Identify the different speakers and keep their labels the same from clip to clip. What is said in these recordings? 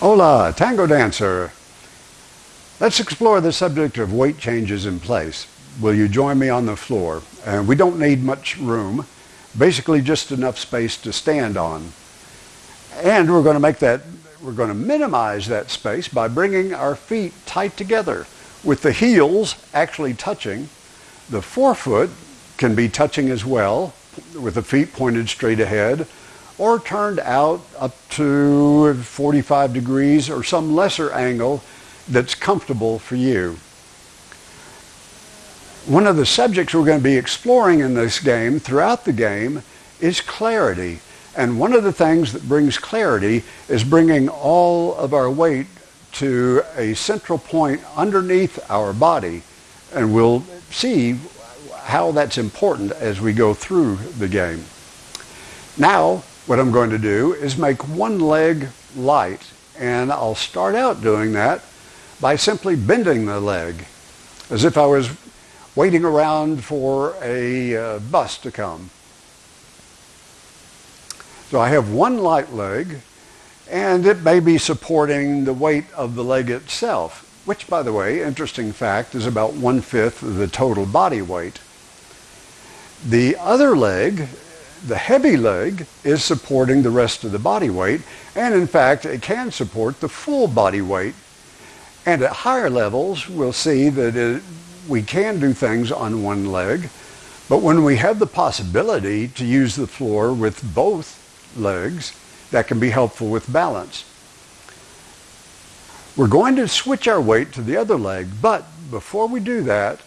Speaker 1: Hola, tango dancer. Let's explore the subject of weight changes in place. Will you join me on the floor? And we don't need much room, basically just enough space to stand on. And we're going to make that, we're going to minimize that space by bringing our feet tight together with the heels actually touching. The forefoot can be touching as well with the feet pointed straight ahead or turned out up to 45 degrees or some lesser angle that's comfortable for you. One of the subjects we're going to be exploring in this game throughout the game is clarity. And one of the things that brings clarity is bringing all of our weight to a central point underneath our body. And we'll see how that's important as we go through the game. Now, what I'm going to do is make one leg light and I'll start out doing that by simply bending the leg as if I was waiting around for a uh, bus to come. So I have one light leg and it may be supporting the weight of the leg itself, which by the way, interesting fact, is about one-fifth of the total body weight. The other leg the heavy leg is supporting the rest of the body weight, and in fact, it can support the full body weight. And at higher levels, we'll see that it, we can do things on one leg, but when we have the possibility to use the floor with both legs, that can be helpful with balance. We're going to switch our weight to the other leg, but before we do that,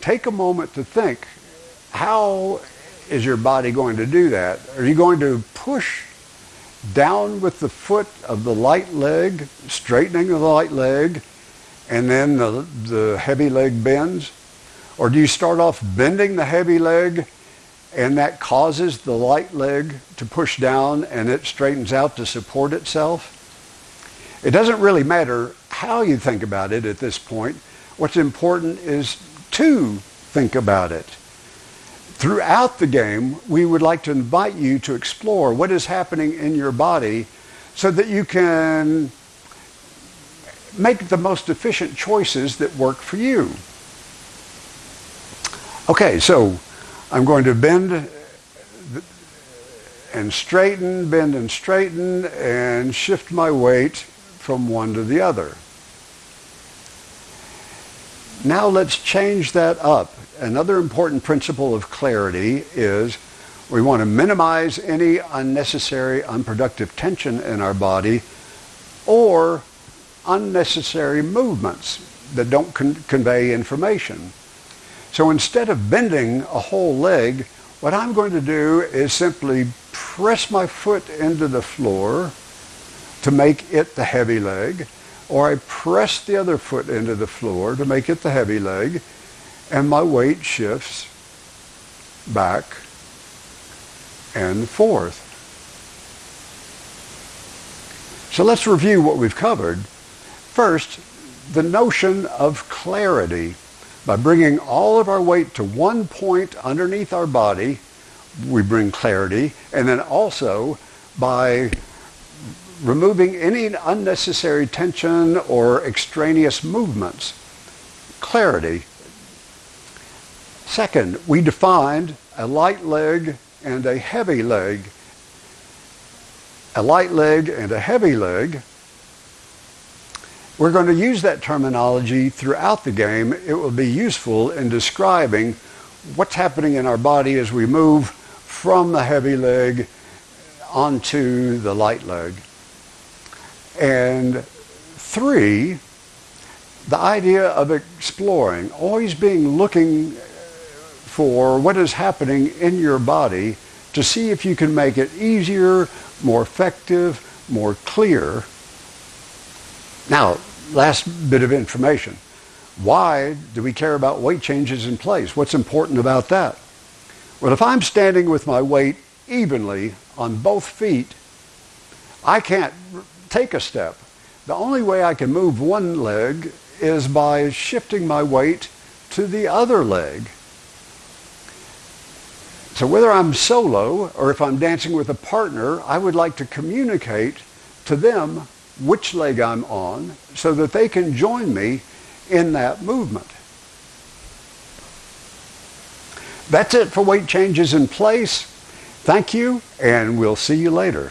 Speaker 1: take a moment to think, how is your body going to do that? Are you going to push down with the foot of the light leg, straightening the light leg, and then the, the heavy leg bends? Or do you start off bending the heavy leg and that causes the light leg to push down and it straightens out to support itself? It doesn't really matter how you think about it at this point. What's important is to think about it. Throughout the game, we would like to invite you to explore what is happening in your body so that you can make the most efficient choices that work for you. Okay, so I'm going to bend and straighten, bend and straighten, and shift my weight from one to the other. Now let's change that up another important principle of clarity is we want to minimize any unnecessary, unproductive tension in our body or unnecessary movements that don't con- convey information. So instead of bending a whole leg, what I'm going to do is simply press my foot into the floor to make it the heavy leg, or I press the other foot into the floor to make it the heavy leg, and my weight shifts back and forth. So let's review what we've covered. First, the notion of clarity. By bringing all of our weight to one point underneath our body, we bring clarity. And then also by removing any unnecessary tension or extraneous movements, clarity Second, we defined a light leg and a heavy leg. A light leg and a heavy leg. We're going to use that terminology throughout the game. It will be useful in describing what's happening in our body as we move from the heavy leg onto the light leg. And three, the idea of exploring, always being looking for what is happening in your body to see if you can make it easier, more effective, more clear. Now, last bit of information. Why do we care about weight changes in place? What's important about that? Well, if I'm standing with my weight evenly on both feet, I can't take a step. The only way I can move one leg is by shifting my weight to the other leg. So whether I'm solo or if I'm dancing with a partner, I would like to communicate to them which leg I'm on so that they can join me in that movement. That's it for weight changes in place. Thank you, and we'll see you later.